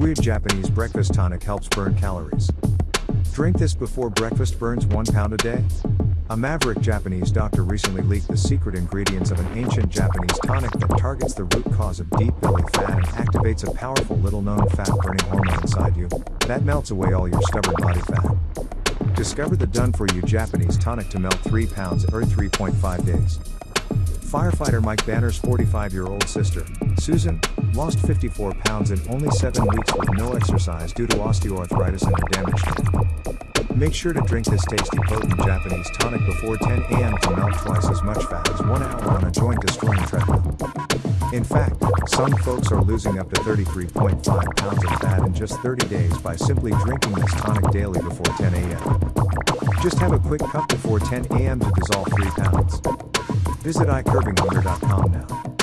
Weird Japanese breakfast tonic helps burn calories. Drink this before breakfast burns 1 pound a day? A maverick Japanese doctor recently leaked the secret ingredients of an ancient Japanese tonic that targets the root cause of deep belly fat and activates a powerful little known fat burning hormone inside you that melts away all your stubborn body fat. Discover the done for you Japanese tonic to melt 3 pounds or 3.5 days. Firefighter Mike Banner's 45 year old sister, Susan, lost 54 pounds in only 7 weeks with no exercise due to osteoarthritis and her damaged Make sure to drink this tasty potent Japanese tonic before 10 a.m. to melt twice as much fat as 1 hour on a joint destroying treadmill. In fact, some folks are losing up to 33.5 pounds of fat in just 30 days by simply drinking this tonic daily before 10 a.m. Just have a quick cup before 10 a.m. to dissolve 3 pounds. Visit iCurbingHunger.com now.